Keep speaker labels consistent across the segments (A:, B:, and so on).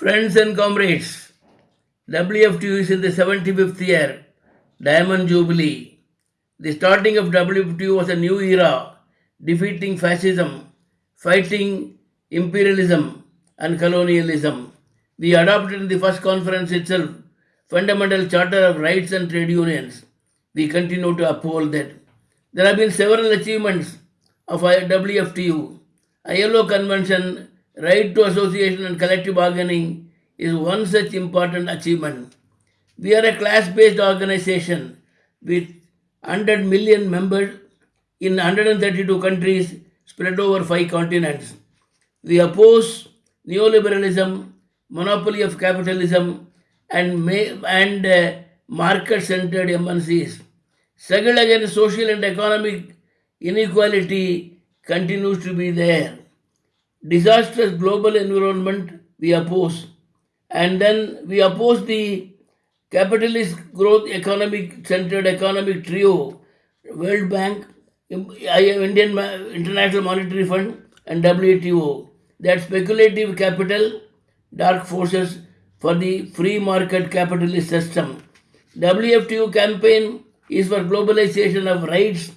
A: Friends and comrades, WFTU is in the 75th year, Diamond Jubilee. The starting of WFTU was a new era, defeating fascism, fighting imperialism and colonialism. We adopted in the first conference itself fundamental charter of rights and trade unions. We continue to uphold that. There have been several achievements of WFTU. ILO Convention, right to association and collective bargaining is one such important achievement. We are a class based organization with 100 million members in 132 countries spread over five continents. We oppose neoliberalism, monopoly of capitalism, and, and uh, market centered MNCs. Struggle against social and economic inequality continues to be there. Disastrous global environment we oppose. And then we oppose the capitalist growth economic centered economic trio World Bank, Indian International Monetary Fund, and WTO. That speculative capital, dark forces for the free market capitalist system. WFTU campaign is for globalization of rights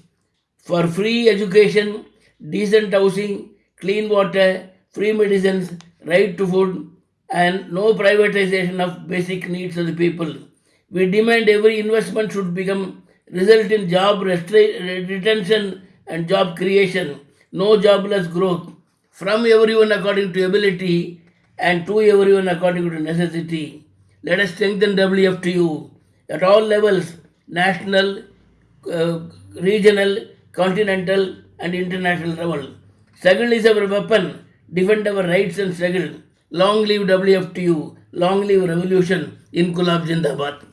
A: for free education, decent housing, clean water, free medicines, right to food, and no privatization of basic needs of the people. We demand every investment should become result in job retention and job creation, no jobless growth, from everyone according to ability and to everyone according to necessity. Let us strengthen WFTU at all levels national, uh, regional, continental, and international level. Struggle is our weapon. Defend our rights and struggle. Long live WFTU. Long live revolution. Inkulab Zindabad.